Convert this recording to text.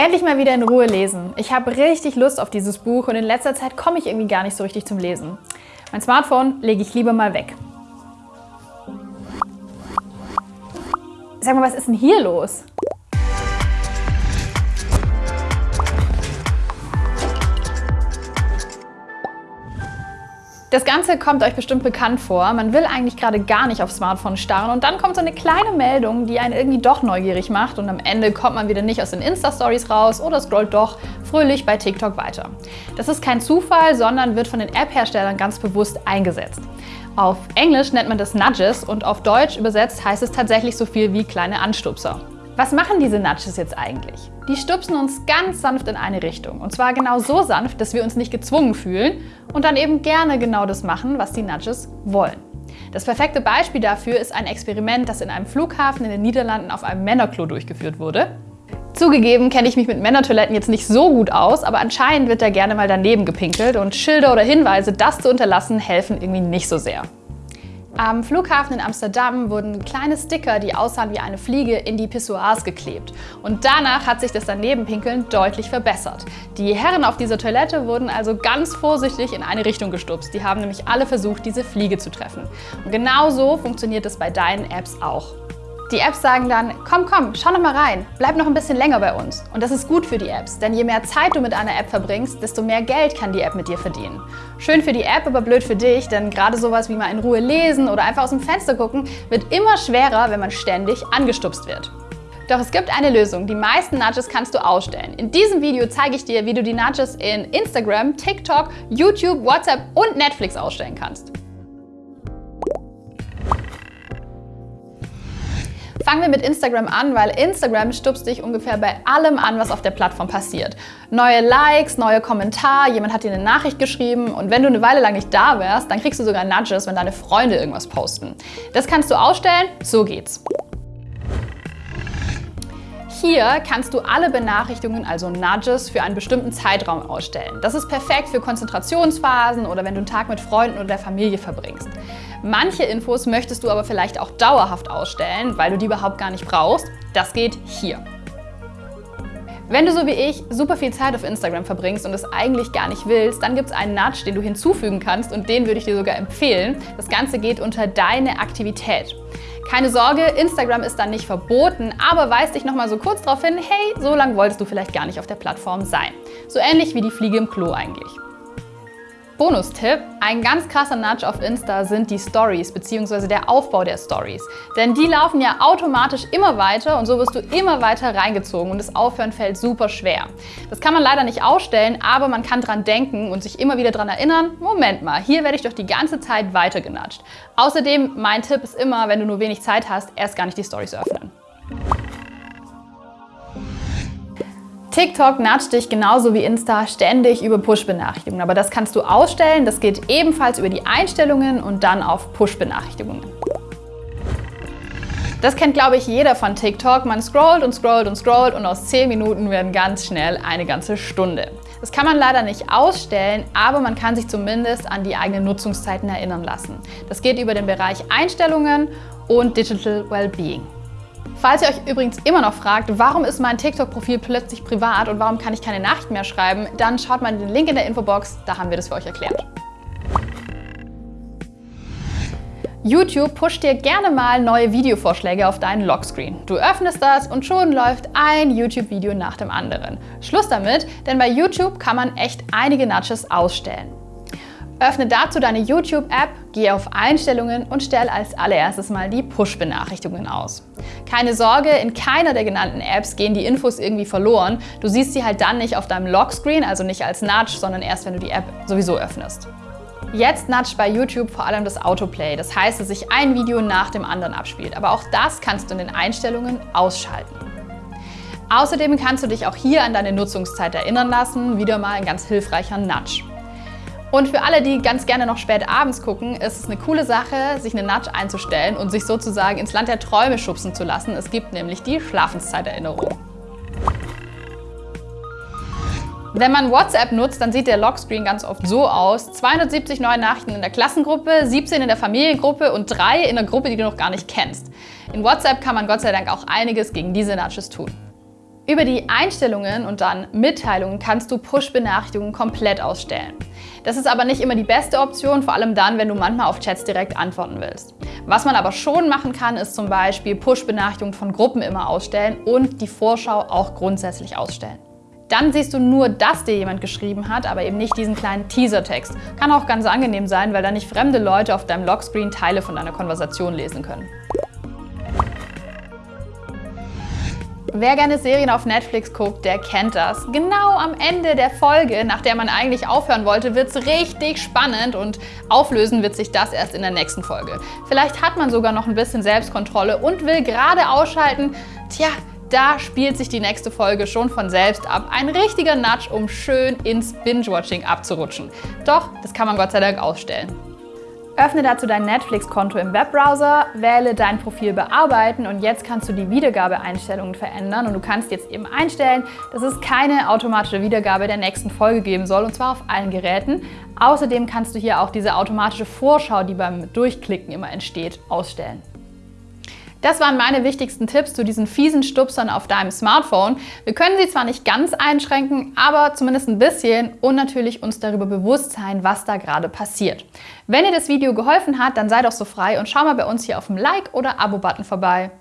Endlich mal wieder in Ruhe lesen. Ich habe richtig Lust auf dieses Buch und in letzter Zeit komme ich irgendwie gar nicht so richtig zum Lesen. Mein Smartphone lege ich lieber mal weg. Sag mal, was ist denn hier los? Das Ganze kommt euch bestimmt bekannt vor. Man will eigentlich gerade gar nicht aufs Smartphone starren und dann kommt so eine kleine Meldung, die einen irgendwie doch neugierig macht und am Ende kommt man wieder nicht aus den Insta-Stories raus oder scrollt doch fröhlich bei TikTok weiter. Das ist kein Zufall, sondern wird von den App-Herstellern ganz bewusst eingesetzt. Auf Englisch nennt man das Nudges und auf Deutsch übersetzt heißt es tatsächlich so viel wie kleine Anstupser. Was machen diese Nudges jetzt eigentlich? Die stupsen uns ganz sanft in eine Richtung. Und zwar genau so sanft, dass wir uns nicht gezwungen fühlen und dann eben gerne genau das machen, was die Nudges wollen. Das perfekte Beispiel dafür ist ein Experiment, das in einem Flughafen in den Niederlanden auf einem Männerklo durchgeführt wurde. Zugegeben kenne ich mich mit Männertoiletten jetzt nicht so gut aus, aber anscheinend wird da gerne mal daneben gepinkelt und Schilder oder Hinweise, das zu unterlassen, helfen irgendwie nicht so sehr. Am Flughafen in Amsterdam wurden kleine Sticker, die aussahen wie eine Fliege, in die Pissoirs geklebt. Und danach hat sich das Danebenpinkeln deutlich verbessert. Die Herren auf dieser Toilette wurden also ganz vorsichtig in eine Richtung gestupst. Die haben nämlich alle versucht, diese Fliege zu treffen. Und genau so funktioniert es bei deinen Apps auch. Die Apps sagen dann, komm, komm, schau noch mal rein, bleib noch ein bisschen länger bei uns. Und das ist gut für die Apps, denn je mehr Zeit du mit einer App verbringst, desto mehr Geld kann die App mit dir verdienen. Schön für die App, aber blöd für dich, denn gerade sowas wie mal in Ruhe lesen oder einfach aus dem Fenster gucken, wird immer schwerer, wenn man ständig angestupst wird. Doch es gibt eine Lösung. Die meisten Nudges kannst du ausstellen. In diesem Video zeige ich dir, wie du die Nudges in Instagram, TikTok, YouTube, WhatsApp und Netflix ausstellen kannst. Fangen wir mit Instagram an, weil Instagram stupst dich ungefähr bei allem an, was auf der Plattform passiert. Neue Likes, neue Kommentare, jemand hat dir eine Nachricht geschrieben und wenn du eine Weile lang nicht da wärst, dann kriegst du sogar Nudges, wenn deine Freunde irgendwas posten. Das kannst du ausstellen, so geht's. Hier kannst du alle Benachrichtigungen, also Nudges, für einen bestimmten Zeitraum ausstellen. Das ist perfekt für Konzentrationsphasen oder wenn du einen Tag mit Freunden oder der Familie verbringst. Manche Infos möchtest du aber vielleicht auch dauerhaft ausstellen, weil du die überhaupt gar nicht brauchst. Das geht hier. Wenn du so wie ich super viel Zeit auf Instagram verbringst und es eigentlich gar nicht willst, dann gibt es einen Nudge, den du hinzufügen kannst und den würde ich dir sogar empfehlen. Das Ganze geht unter Deine Aktivität. Keine Sorge, Instagram ist dann nicht verboten, aber weist dich nochmal so kurz darauf hin, hey, so lange wolltest du vielleicht gar nicht auf der Plattform sein. So ähnlich wie die Fliege im Klo eigentlich. Bonustipp, ein ganz krasser Nudge auf Insta sind die Stories bzw. der Aufbau der Stories. Denn die laufen ja automatisch immer weiter und so wirst du immer weiter reingezogen und das Aufhören fällt super schwer. Das kann man leider nicht ausstellen, aber man kann dran denken und sich immer wieder dran erinnern, Moment mal, hier werde ich doch die ganze Zeit weiter genudged. Außerdem, mein Tipp ist immer, wenn du nur wenig Zeit hast, erst gar nicht die Stories öffnen. TikTok nudgt dich genauso wie Insta ständig über Push-Benachrichtigungen, aber das kannst du ausstellen. Das geht ebenfalls über die Einstellungen und dann auf Push-Benachrichtigungen. Das kennt, glaube ich, jeder von TikTok. Man scrollt und scrollt und scrollt und aus 10 Minuten werden ganz schnell eine ganze Stunde. Das kann man leider nicht ausstellen, aber man kann sich zumindest an die eigenen Nutzungszeiten erinnern lassen. Das geht über den Bereich Einstellungen und Digital Wellbeing. Falls ihr euch übrigens immer noch fragt, warum ist mein TikTok-Profil plötzlich privat und warum kann ich keine Nachrichten mehr schreiben, dann schaut mal in den Link in der Infobox, da haben wir das für euch erklärt. YouTube pusht dir gerne mal neue Videovorschläge auf deinen Lockscreen. Du öffnest das und schon läuft ein YouTube-Video nach dem anderen. Schluss damit, denn bei YouTube kann man echt einige Nudges ausstellen. Öffne dazu deine YouTube-App, gehe auf Einstellungen und stell als allererstes mal die Push-Benachrichtigungen aus. Keine Sorge, in keiner der genannten Apps gehen die Infos irgendwie verloren. Du siehst sie halt dann nicht auf deinem Lockscreen, also nicht als Nudge, sondern erst, wenn du die App sowieso öffnest. Jetzt nudge bei YouTube vor allem das Autoplay, das heißt, dass sich ein Video nach dem anderen abspielt. Aber auch das kannst du in den Einstellungen ausschalten. Außerdem kannst du dich auch hier an deine Nutzungszeit erinnern lassen, wieder mal ein ganz hilfreicher Nudge. Und für alle, die ganz gerne noch spät abends gucken, ist es eine coole Sache, sich eine Nudge einzustellen und sich sozusagen ins Land der Träume schubsen zu lassen. Es gibt nämlich die Schlafenszeiterinnerung. Wenn man WhatsApp nutzt, dann sieht der Lockscreen ganz oft so aus. 270 neue Nachrichten in der Klassengruppe, 17 in der Familiengruppe und 3 in der Gruppe, die du noch gar nicht kennst. In WhatsApp kann man Gott sei Dank auch einiges gegen diese Nudges tun. Über die Einstellungen und dann Mitteilungen kannst du Push-Benachrichtigungen komplett ausstellen. Das ist aber nicht immer die beste Option, vor allem dann, wenn du manchmal auf Chats direkt antworten willst. Was man aber schon machen kann, ist zum Beispiel Push-Benachrichtigungen von Gruppen immer ausstellen und die Vorschau auch grundsätzlich ausstellen. Dann siehst du nur, dass dir jemand geschrieben hat, aber eben nicht diesen kleinen Teaser-Text. Kann auch ganz angenehm sein, weil dann nicht fremde Leute auf deinem Lockscreen Teile von deiner Konversation lesen können. Wer gerne Serien auf Netflix guckt, der kennt das. Genau am Ende der Folge, nach der man eigentlich aufhören wollte, wird es richtig spannend und auflösen wird sich das erst in der nächsten Folge. Vielleicht hat man sogar noch ein bisschen Selbstkontrolle und will gerade ausschalten. Tja, da spielt sich die nächste Folge schon von selbst ab. Ein richtiger Nudge, um schön ins Binge-Watching abzurutschen. Doch, das kann man Gott sei Dank ausstellen. Öffne dazu dein Netflix-Konto im Webbrowser, wähle dein Profil bearbeiten und jetzt kannst du die Wiedergabeeinstellungen verändern und du kannst jetzt eben einstellen, dass es keine automatische Wiedergabe der nächsten Folge geben soll und zwar auf allen Geräten. Außerdem kannst du hier auch diese automatische Vorschau, die beim Durchklicken immer entsteht, ausstellen. Das waren meine wichtigsten Tipps zu diesen fiesen Stupsern auf deinem Smartphone. Wir können sie zwar nicht ganz einschränken, aber zumindest ein bisschen und natürlich uns darüber bewusst sein, was da gerade passiert. Wenn dir das Video geholfen hat, dann sei doch so frei und schau mal bei uns hier auf dem Like- oder Abo-Button vorbei.